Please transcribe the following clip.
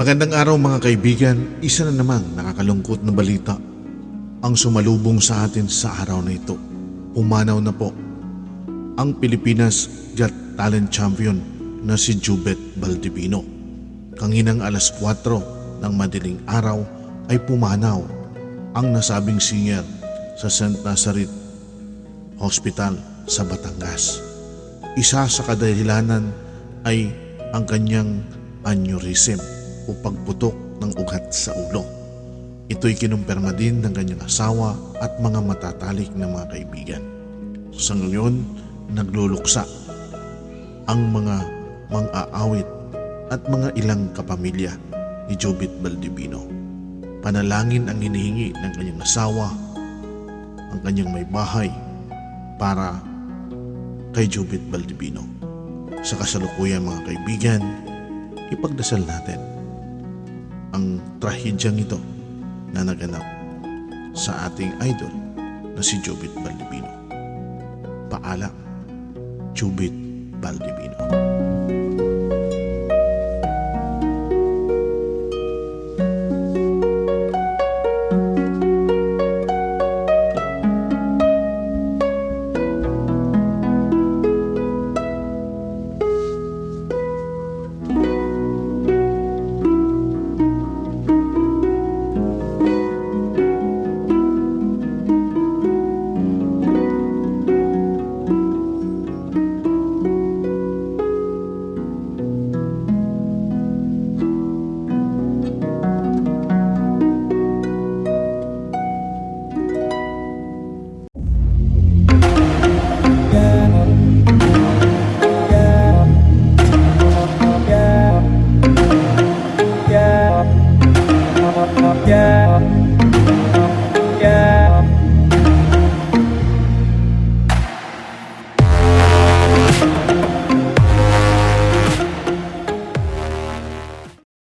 Magandang araw mga kaibigan, isa na namang nakakalungkot na balita ang sumalubong sa atin sa araw na ito. Umanaw na po ang Pilipinas Got Talent Champion na si Jubet Baldivino. Kanginang alas 4 ng madaling araw ay pumanaw ang nasabing singer sa St. Nazareth Hospital sa Batangas. Isa sa kadahilanan ay ang kanyang aneurysm o pagputok ng ugat sa ulo. Ito'y kinumpirma din ng kanyang asawa at mga matatalik na mga kaibigan. Sa ngayon, nagluluksa ang mga mang-aawit at mga ilang kapamilya ni Jobit Baldivino. Panalangin ang hinihingi ng kanyang asawa, ang kanyang may bahay para kay Jubit Baldivino. Sa kasalukuyan mga kaibigan, ipagdasal natin ang trahedyang ito na naganap sa ating idol na si Jubit Baldivino. Paalam, Jubit Baldivino.